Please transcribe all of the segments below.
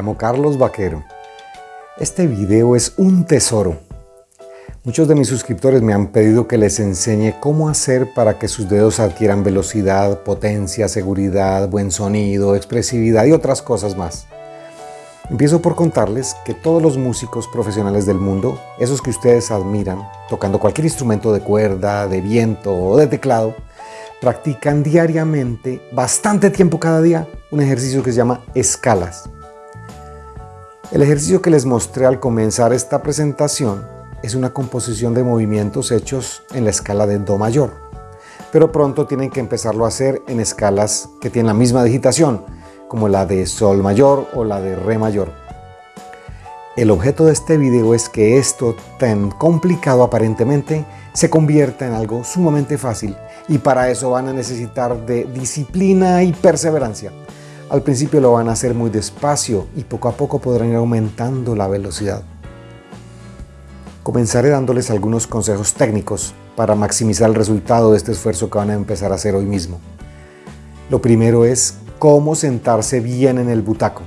Llamo Carlos Vaquero. Este video es un tesoro. Muchos de mis suscriptores me han pedido que les enseñe cómo hacer para que sus dedos adquieran velocidad, potencia, seguridad, buen sonido, expresividad y otras cosas más. Empiezo por contarles que todos los músicos profesionales del mundo, esos que ustedes admiran, tocando cualquier instrumento de cuerda, de viento o de teclado, practican diariamente, bastante tiempo cada día, un ejercicio que se llama escalas. El ejercicio que les mostré al comenzar esta presentación es una composición de movimientos hechos en la escala de Do mayor, pero pronto tienen que empezarlo a hacer en escalas que tienen la misma digitación, como la de Sol mayor o la de Re mayor. El objeto de este video es que esto tan complicado aparentemente se convierta en algo sumamente fácil y para eso van a necesitar de disciplina y perseverancia. Al principio lo van a hacer muy despacio y poco a poco podrán ir aumentando la velocidad. Comenzaré dándoles algunos consejos técnicos para maximizar el resultado de este esfuerzo que van a empezar a hacer hoy mismo. Lo primero es cómo sentarse bien en el butaco.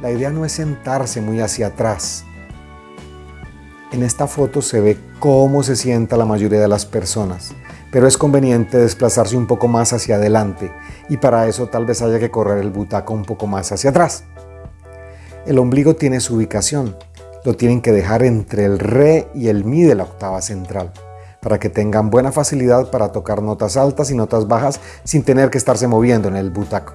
La idea no es sentarse muy hacia atrás. En esta foto se ve cómo se sienta la mayoría de las personas pero es conveniente desplazarse un poco más hacia adelante y para eso tal vez haya que correr el butaco un poco más hacia atrás. El ombligo tiene su ubicación, lo tienen que dejar entre el re y el mi de la octava central, para que tengan buena facilidad para tocar notas altas y notas bajas sin tener que estarse moviendo en el butaco.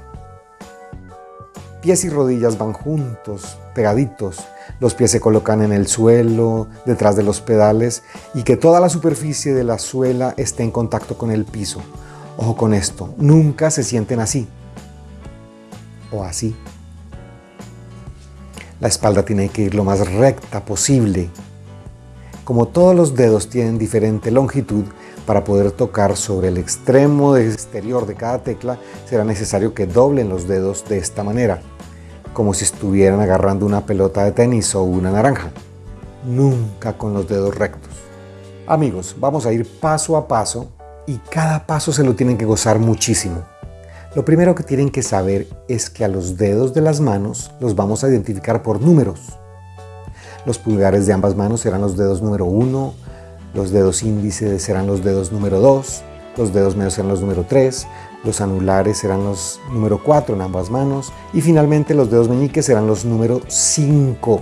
Pies y rodillas van juntos, pegaditos, los pies se colocan en el suelo, detrás de los pedales y que toda la superficie de la suela esté en contacto con el piso. Ojo con esto, nunca se sienten así o así. La espalda tiene que ir lo más recta posible. Como todos los dedos tienen diferente longitud, para poder tocar sobre el extremo exterior de cada tecla será necesario que doblen los dedos de esta manera como si estuvieran agarrando una pelota de tenis o una naranja. Nunca con los dedos rectos. Amigos, vamos a ir paso a paso y cada paso se lo tienen que gozar muchísimo. Lo primero que tienen que saber es que a los dedos de las manos los vamos a identificar por números. Los pulgares de ambas manos serán los dedos número 1, los dedos índices serán los dedos número 2, los dedos medios serán los número 3, los anulares serán los número 4 en ambas manos y finalmente los dedos meñiques serán los número 5.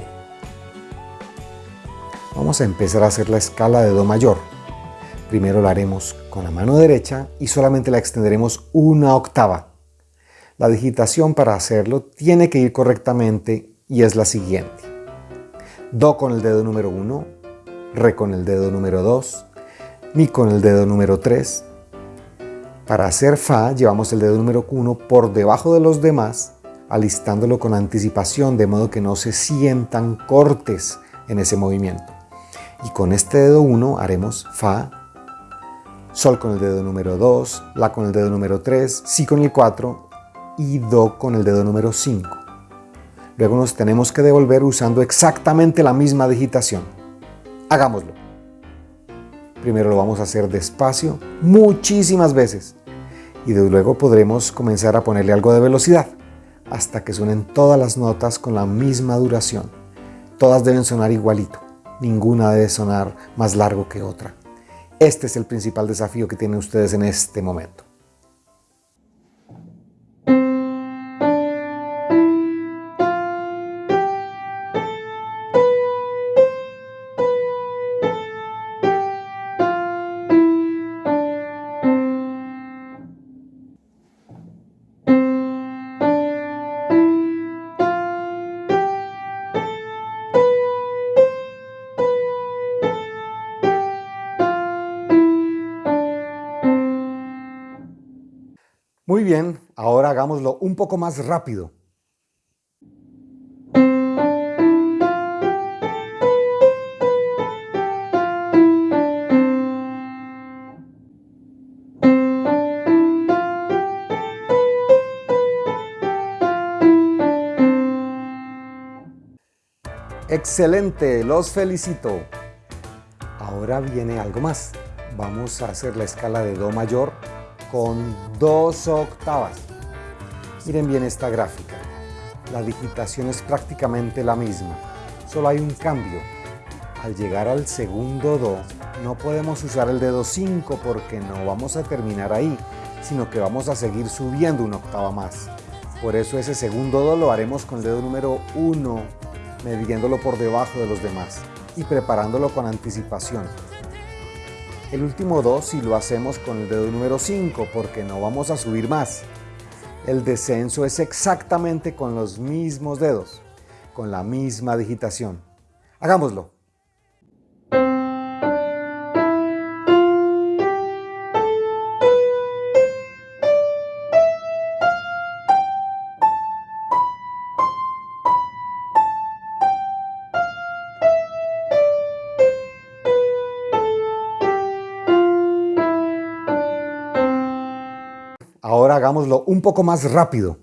Vamos a empezar a hacer la escala de Do mayor. Primero la haremos con la mano derecha y solamente la extenderemos una octava. La digitación para hacerlo tiene que ir correctamente y es la siguiente. Do con el dedo número 1, Re con el dedo número 2, Mi con el dedo número 3, para hacer Fa llevamos el dedo número 1 por debajo de los demás, alistándolo con anticipación de modo que no se sientan cortes en ese movimiento. Y con este dedo 1 haremos Fa, Sol con el dedo número 2, La con el dedo número 3, Si con el 4 y Do con el dedo número 5. Luego nos tenemos que devolver usando exactamente la misma digitación. Hagámoslo. Primero lo vamos a hacer despacio, muchísimas veces, y luego podremos comenzar a ponerle algo de velocidad, hasta que suenen todas las notas con la misma duración. Todas deben sonar igualito, ninguna debe sonar más largo que otra. Este es el principal desafío que tienen ustedes en este momento. Bien, ahora hagámoslo un poco más rápido. Excelente, los felicito. Ahora viene algo más. Vamos a hacer la escala de Do mayor con dos octavas. Miren bien esta gráfica. La digitación es prácticamente la misma, solo hay un cambio. Al llegar al segundo Do, no podemos usar el dedo 5 porque no vamos a terminar ahí, sino que vamos a seguir subiendo una octava más. Por eso ese segundo Do lo haremos con el dedo número 1, midiéndolo por debajo de los demás y preparándolo con anticipación. El último Do si lo hacemos con el dedo número 5 porque no vamos a subir más. El descenso es exactamente con los mismos dedos, con la misma digitación. Hagámoslo. Hagámoslo un poco más rápido.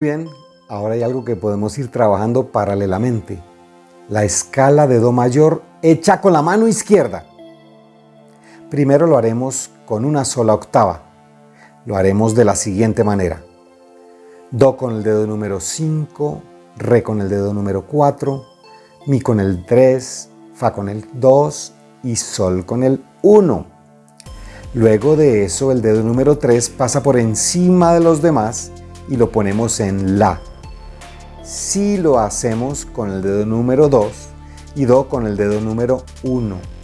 Bien, ahora hay algo que podemos ir trabajando paralelamente. La escala de Do mayor hecha con la mano izquierda. Primero lo haremos con una sola octava. Lo haremos de la siguiente manera. Do con el dedo número 5, Re con el dedo número 4, Mi con el 3, Fa con el 2 y Sol con el 1. Luego de eso el dedo número 3 pasa por encima de los demás y lo ponemos en La. Si lo hacemos con el dedo número 2 y Do con el dedo número 1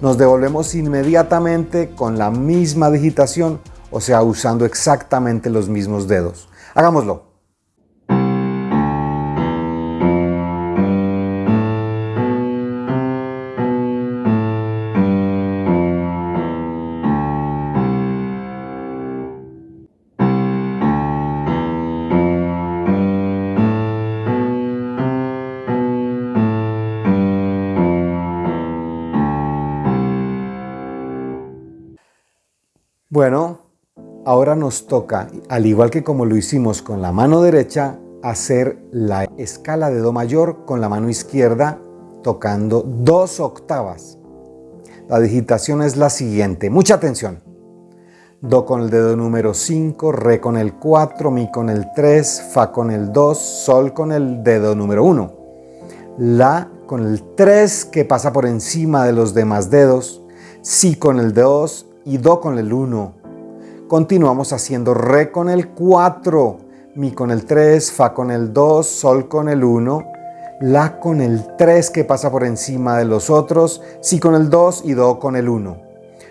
nos devolvemos inmediatamente con la misma digitación, o sea, usando exactamente los mismos dedos. Hagámoslo. Ahora nos toca, al igual que como lo hicimos con la mano derecha, hacer la escala de Do mayor con la mano izquierda tocando dos octavas. La digitación es la siguiente, mucha atención. Do con el dedo número 5, Re con el 4, Mi con el 3, Fa con el 2, Sol con el dedo número 1. La con el 3 que pasa por encima de los demás dedos, Si con el 2 y Do con el 1. Continuamos haciendo Re con el 4, Mi con el 3, Fa con el 2, Sol con el 1, La con el 3 que pasa por encima de los otros, Si con el 2 y Do con el 1.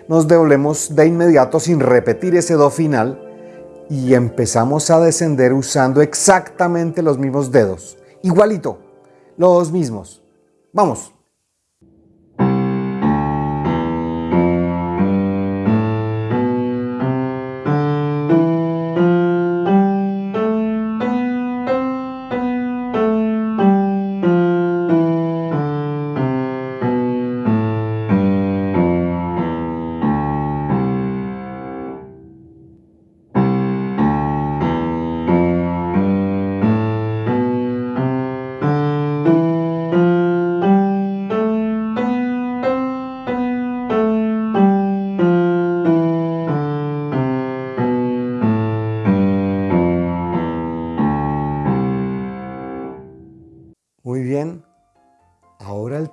Nos devolvemos de inmediato sin repetir ese Do final y empezamos a descender usando exactamente los mismos dedos. Igualito, los mismos. Vamos.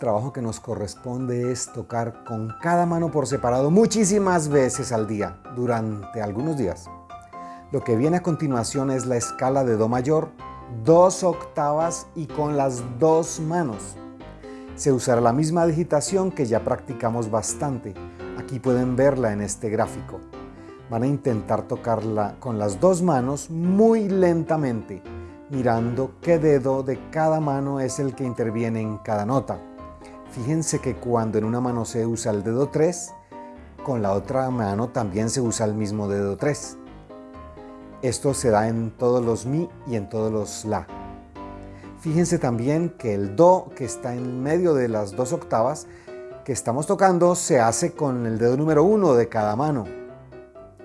Trabajo que nos corresponde es tocar con cada mano por separado muchísimas veces al día, durante algunos días. Lo que viene a continuación es la escala de Do mayor, dos octavas y con las dos manos. Se usará la misma digitación que ya practicamos bastante. Aquí pueden verla en este gráfico. Van a intentar tocarla con las dos manos muy lentamente mirando qué dedo de cada mano es el que interviene en cada nota. Fíjense que cuando en una mano se usa el dedo 3, con la otra mano también se usa el mismo dedo 3. Esto se da en todos los Mi y en todos los La. Fíjense también que el Do que está en medio de las dos octavas que estamos tocando se hace con el dedo número 1 de cada mano.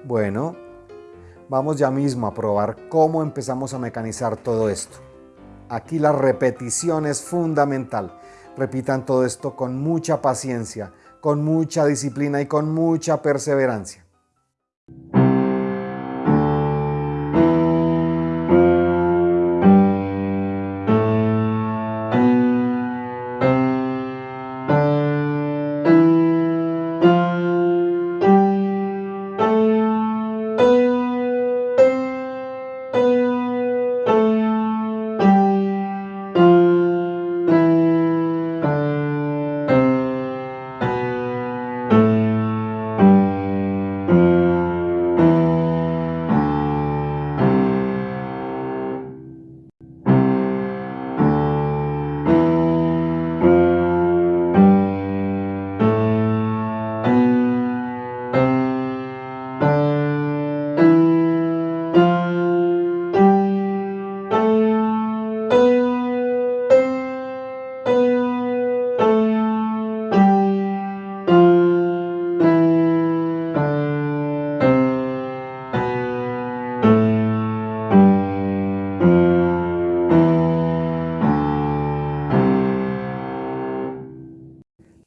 Bueno, Vamos ya mismo a probar cómo empezamos a mecanizar todo esto. Aquí la repetición es fundamental. Repitan todo esto con mucha paciencia, con mucha disciplina y con mucha perseverancia.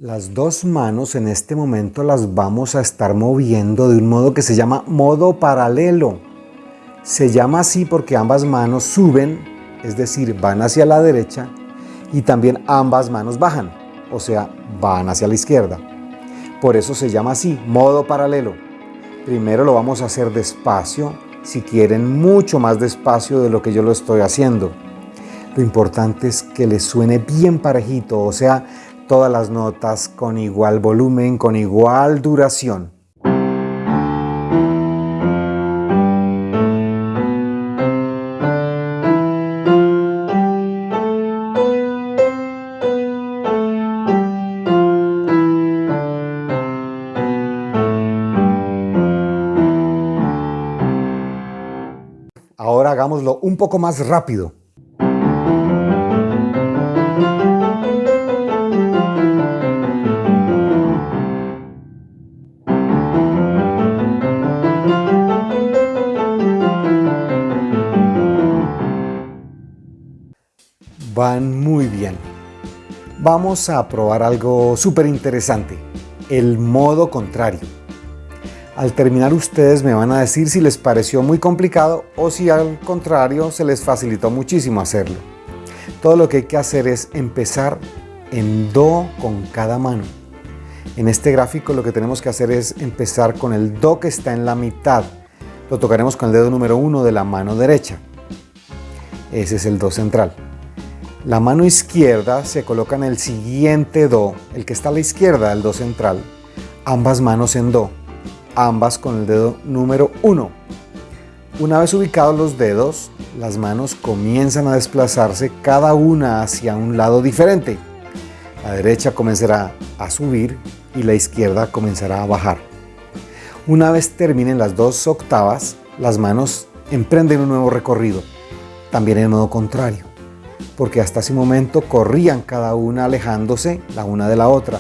Las dos manos en este momento las vamos a estar moviendo de un modo que se llama modo paralelo. Se llama así porque ambas manos suben, es decir, van hacia la derecha y también ambas manos bajan, o sea, van hacia la izquierda. Por eso se llama así, modo paralelo. Primero lo vamos a hacer despacio, si quieren mucho más despacio de lo que yo lo estoy haciendo. Lo importante es que les suene bien parejito, o sea, todas las notas con igual volumen, con igual duración. Ahora hagámoslo un poco más rápido. Vamos a probar algo súper interesante, el modo contrario. Al terminar ustedes me van a decir si les pareció muy complicado o si al contrario se les facilitó muchísimo hacerlo. Todo lo que hay que hacer es empezar en Do con cada mano. En este gráfico lo que tenemos que hacer es empezar con el Do que está en la mitad. Lo tocaremos con el dedo número 1 de la mano derecha. Ese es el Do central. La mano izquierda se coloca en el siguiente Do, el que está a la izquierda del Do central, ambas manos en Do, ambas con el dedo número 1. Una vez ubicados los dedos, las manos comienzan a desplazarse cada una hacia un lado diferente. La derecha comenzará a subir y la izquierda comenzará a bajar. Una vez terminen las dos octavas, las manos emprenden un nuevo recorrido, también en modo contrario porque hasta ese momento corrían cada una alejándose la una de la otra.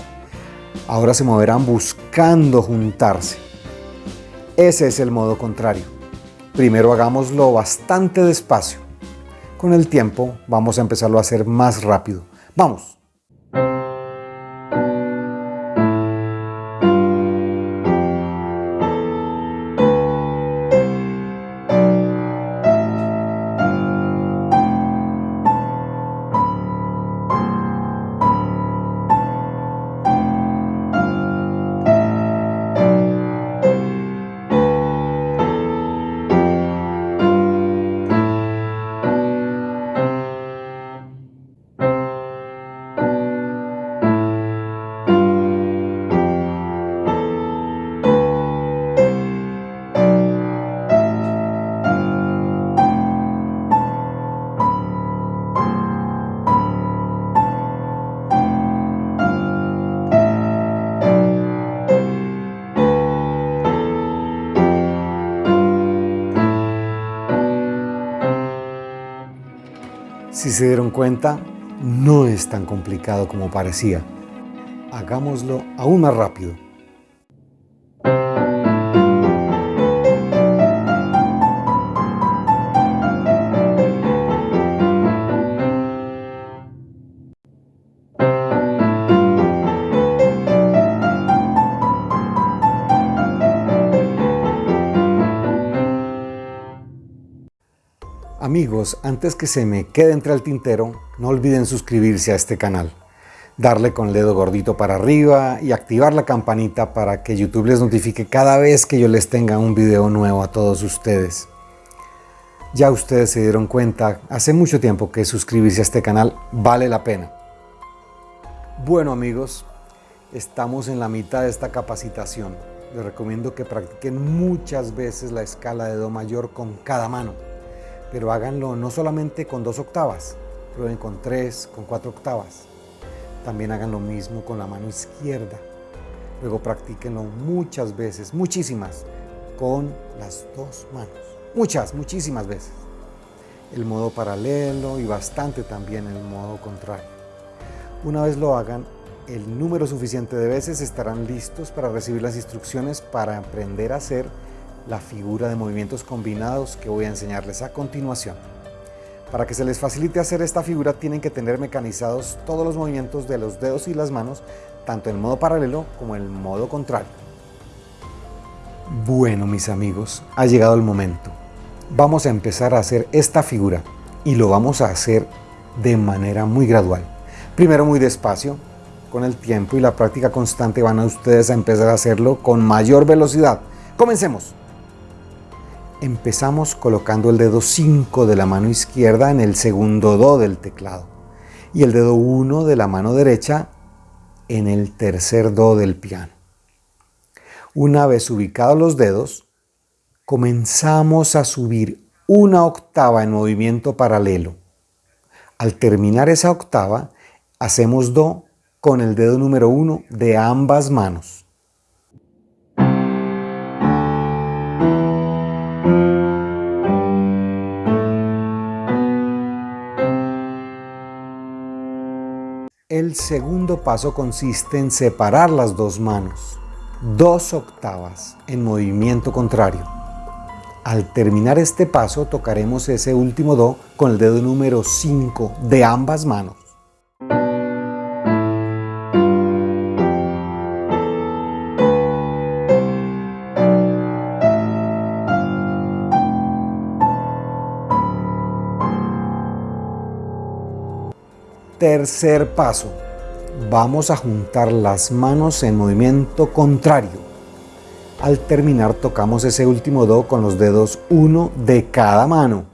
Ahora se moverán buscando juntarse. Ese es el modo contrario. Primero hagámoslo bastante despacio. Con el tiempo vamos a empezarlo a hacer más rápido. ¡Vamos! Se dieron cuenta, no es tan complicado como parecía. Hagámoslo aún más rápido. Amigos, antes que se me quede entre el tintero, no olviden suscribirse a este canal, darle con el dedo gordito para arriba y activar la campanita para que YouTube les notifique cada vez que yo les tenga un video nuevo a todos ustedes. Ya ustedes se dieron cuenta hace mucho tiempo que suscribirse a este canal vale la pena. Bueno amigos, estamos en la mitad de esta capacitación. Les recomiendo que practiquen muchas veces la escala de Do mayor con cada mano pero háganlo no solamente con dos octavas, prueben con tres, con cuatro octavas. También hagan lo mismo con la mano izquierda. Luego practíquenlo muchas veces, muchísimas, con las dos manos. Muchas, muchísimas veces. El modo paralelo y bastante también el modo contrario. Una vez lo hagan, el número suficiente de veces estarán listos para recibir las instrucciones para aprender a hacer la figura de movimientos combinados que voy a enseñarles a continuación. Para que se les facilite hacer esta figura tienen que tener mecanizados todos los movimientos de los dedos y las manos, tanto en modo paralelo como en modo contrario. Bueno mis amigos, ha llegado el momento. Vamos a empezar a hacer esta figura y lo vamos a hacer de manera muy gradual. Primero muy despacio, con el tiempo y la práctica constante van a ustedes a empezar a hacerlo con mayor velocidad. Comencemos. Empezamos colocando el dedo 5 de la mano izquierda en el segundo Do del teclado y el dedo 1 de la mano derecha en el tercer Do del piano. Una vez ubicados los dedos, comenzamos a subir una octava en movimiento paralelo. Al terminar esa octava, hacemos Do con el dedo número 1 de ambas manos. El segundo paso consiste en separar las dos manos, dos octavas en movimiento contrario. Al terminar este paso tocaremos ese último Do con el dedo número 5 de ambas manos. Tercer paso. Vamos a juntar las manos en movimiento contrario. Al terminar tocamos ese último Do con los dedos 1 de cada mano.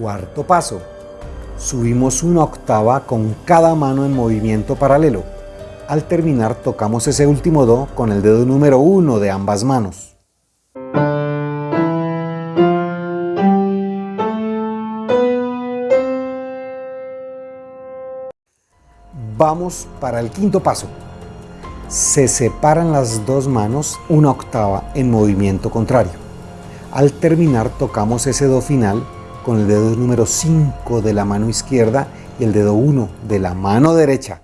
Cuarto paso subimos una octava con cada mano en movimiento paralelo. Al terminar tocamos ese último Do con el dedo número 1 de ambas manos. Vamos para el quinto paso. Se separan las dos manos una octava en movimiento contrario. Al terminar tocamos ese Do final con el dedo número 5 de la mano izquierda y el dedo 1 de la mano derecha.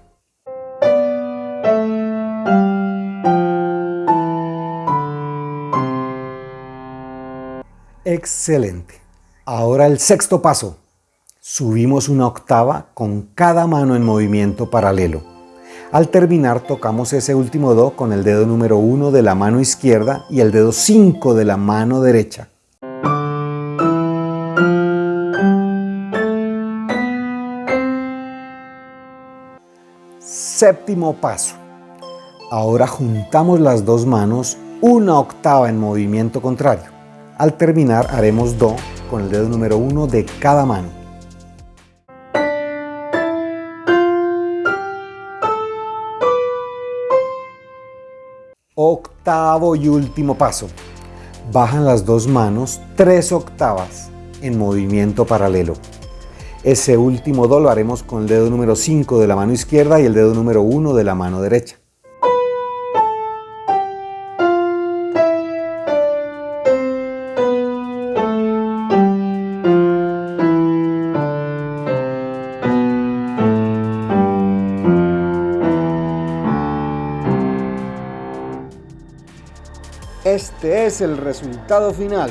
Excelente. Ahora el sexto paso. Subimos una octava con cada mano en movimiento paralelo. Al terminar tocamos ese último Do con el dedo número 1 de la mano izquierda y el dedo 5 de la mano derecha. Séptimo paso. Ahora juntamos las dos manos una octava en movimiento contrario. Al terminar haremos Do con el dedo número 1 de cada mano. Octavo y último paso. Bajan las dos manos tres octavas en movimiento paralelo. Ese último do lo haremos con el dedo número 5 de la mano izquierda y el dedo número 1 de la mano derecha. Este es el resultado final.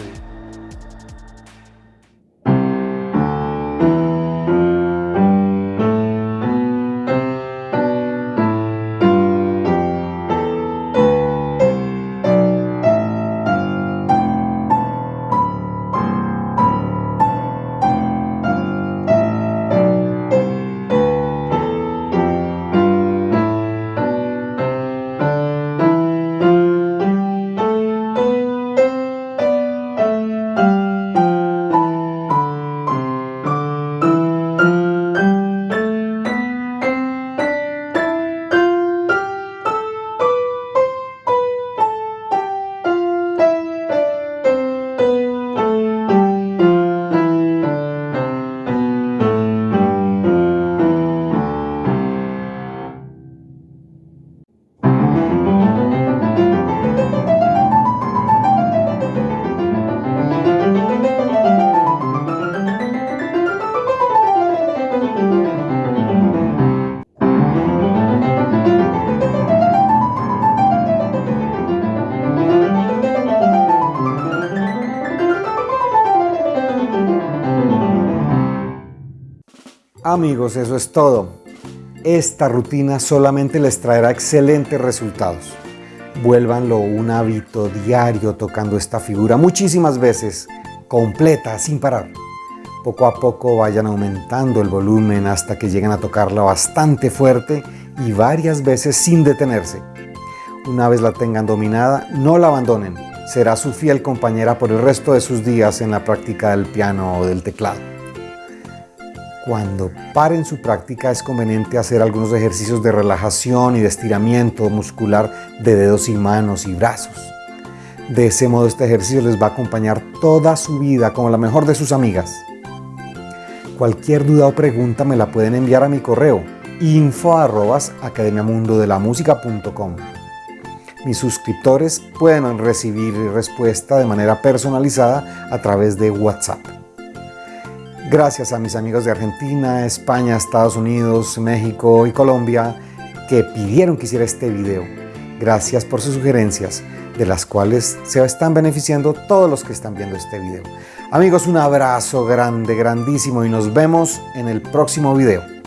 Amigos, eso es todo. Esta rutina solamente les traerá excelentes resultados. Vuélvanlo un hábito diario tocando esta figura muchísimas veces, completa, sin parar. Poco a poco vayan aumentando el volumen hasta que lleguen a tocarla bastante fuerte y varias veces sin detenerse. Una vez la tengan dominada, no la abandonen. Será su fiel compañera por el resto de sus días en la práctica del piano o del teclado. Cuando paren su práctica es conveniente hacer algunos ejercicios de relajación y de estiramiento muscular de dedos y manos y brazos. De ese modo este ejercicio les va a acompañar toda su vida como la mejor de sus amigas. Cualquier duda o pregunta me la pueden enviar a mi correo info Mis suscriptores pueden recibir respuesta de manera personalizada a través de WhatsApp. Gracias a mis amigos de Argentina, España, Estados Unidos, México y Colombia que pidieron que hiciera este video. Gracias por sus sugerencias, de las cuales se están beneficiando todos los que están viendo este video. Amigos, un abrazo grande, grandísimo y nos vemos en el próximo video.